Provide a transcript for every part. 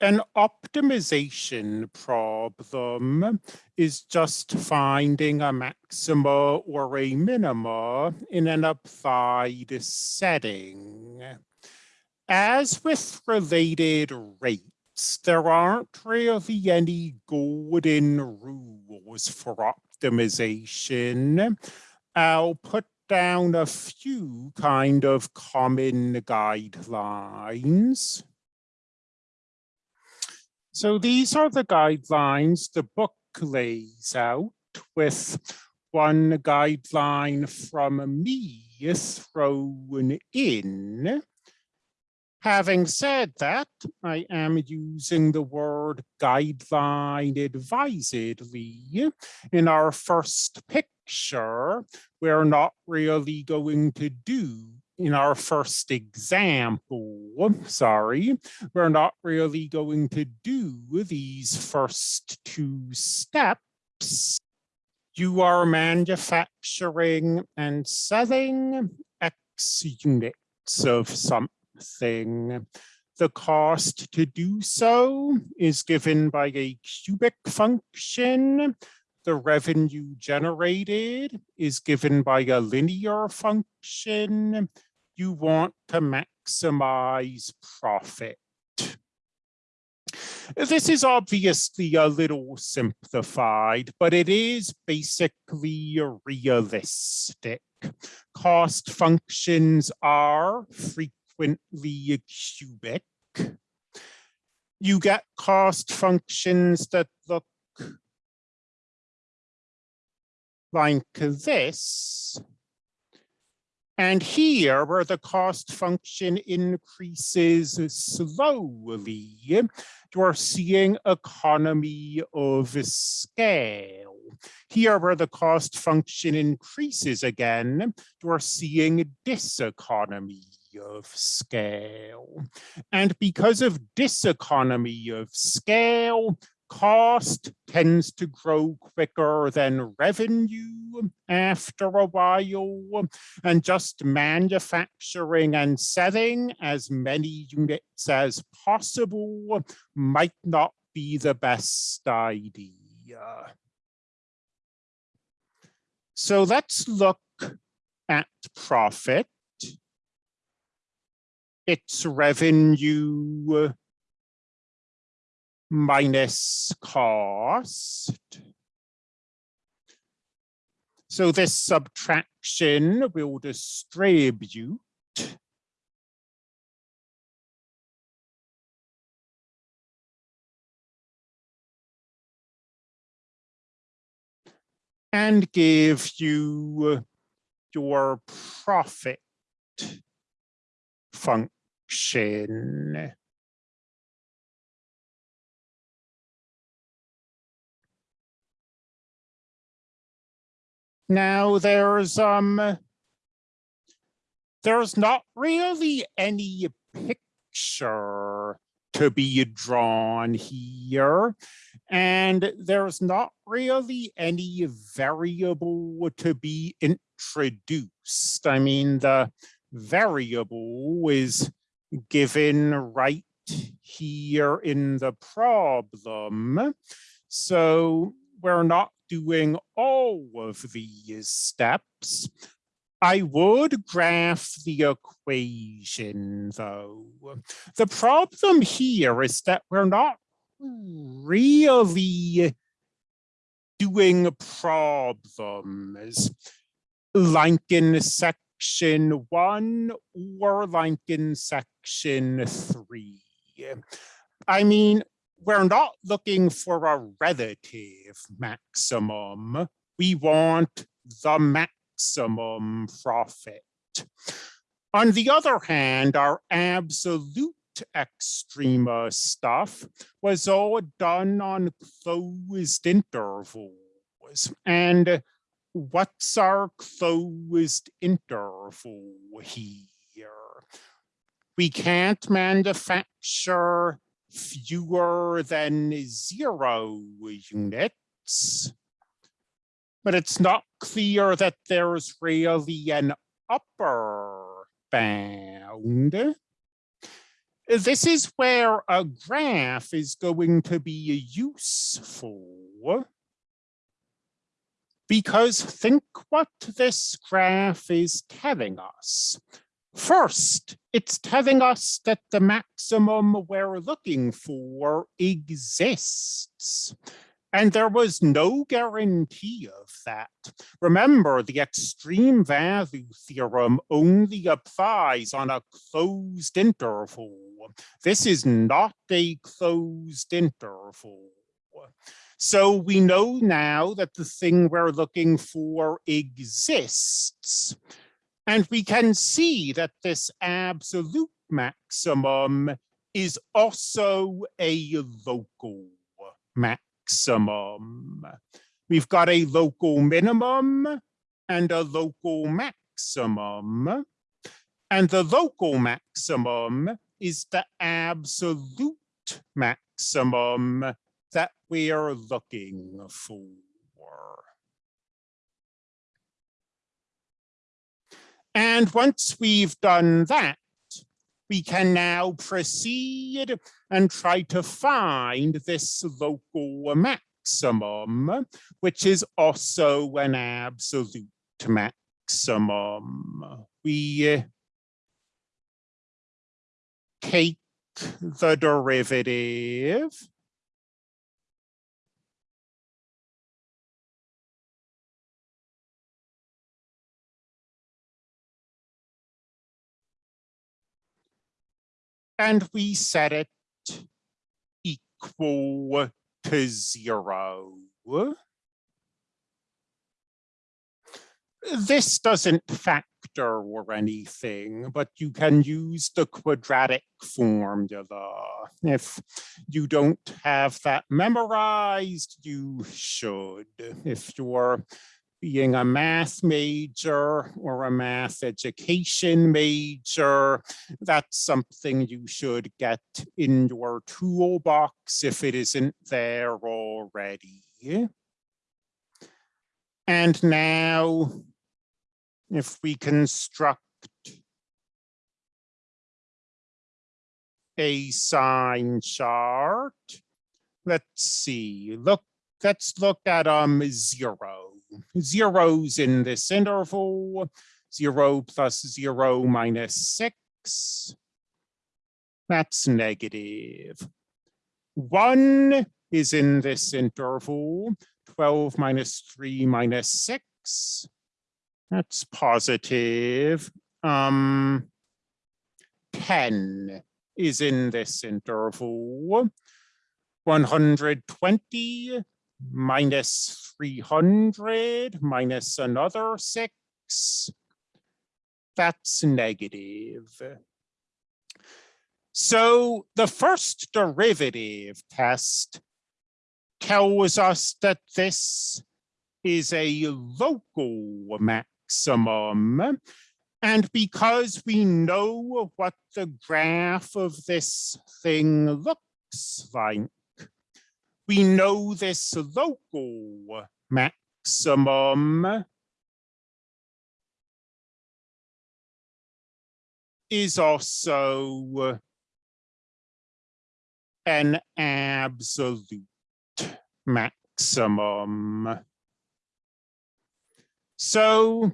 an optimization problem is just finding a maxima or a minima in an applied setting. As with related rates, there aren't really any golden rules for optimization. I'll put down a few kind of common guidelines. So these are the guidelines the book lays out with one guideline from me thrown in. Having said that, I am using the word guideline advisedly. In our first picture, we're not really going to do in our first example, sorry, we're not really going to do these first two steps. You are manufacturing and selling X units of something. The cost to do so is given by a cubic function. The revenue generated is given by a linear function you want to maximize profit. This is obviously a little simplified, but it is basically realistic. Cost functions are frequently cubic. You get cost functions that look like this. And here, where the cost function increases slowly, you're seeing economy of scale. Here, where the cost function increases again, you're seeing diseconomy of scale. And because of diseconomy of scale, cost tends to grow quicker than revenue after a while and just manufacturing and selling as many units as possible might not be the best idea. So let's look at profit. Its revenue minus cost. So this subtraction will distribute and give you your profit function. Now there's um there's not really any picture to be drawn here. And there's not really any variable to be introduced. I mean, the variable is given right here in the problem. So we're not doing all of these steps, I would graph the equation though. The problem here is that we're not really doing problems like in section one or like in section three. I mean, we're not looking for a relative maximum. We want the maximum profit. On the other hand, our absolute extrema stuff was all done on closed intervals. And what's our closed interval here? We can't manufacture fewer than zero units, but it's not clear that there's really an upper bound. This is where a graph is going to be useful. Because think what this graph is telling us. First, it's telling us that the maximum we're looking for exists. And there was no guarantee of that. Remember, the extreme value theorem only applies on a closed interval. This is not a closed interval. So we know now that the thing we're looking for exists. And we can see that this absolute maximum is also a local maximum. We've got a local minimum and a local maximum. And the local maximum is the absolute maximum that we're looking for. And once we've done that, we can now proceed and try to find this local maximum, which is also an absolute maximum. We uh, take the derivative and we set it equal to zero. This doesn't factor or anything, but you can use the quadratic formula. If you don't have that memorized, you should. If you're being a math major or a math education major, that's something you should get in your toolbox if it isn't there already. And now, if we construct a sign chart, let's see, look, let's look at um zero zeros in this interval, zero plus zero minus six. That's negative. One is in this interval, 12 minus three minus six. That's positive. Um, 10 is in this interval. 120 minus 300 minus another six, that's negative. So the first derivative test tells us that this is a local maximum. And because we know what the graph of this thing looks like, we know this local maximum is also an absolute maximum. So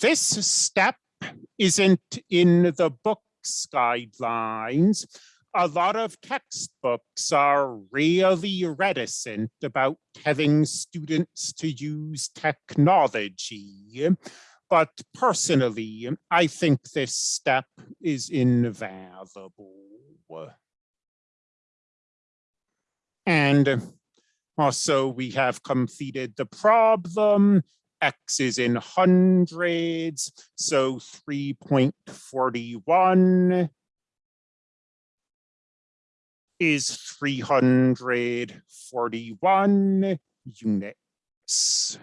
this step isn't in the book's guidelines, a lot of textbooks are really reticent about telling students to use technology. But personally, I think this step is invaluable. And also we have completed the problem. X is in hundreds, so 3.41 is 341 units.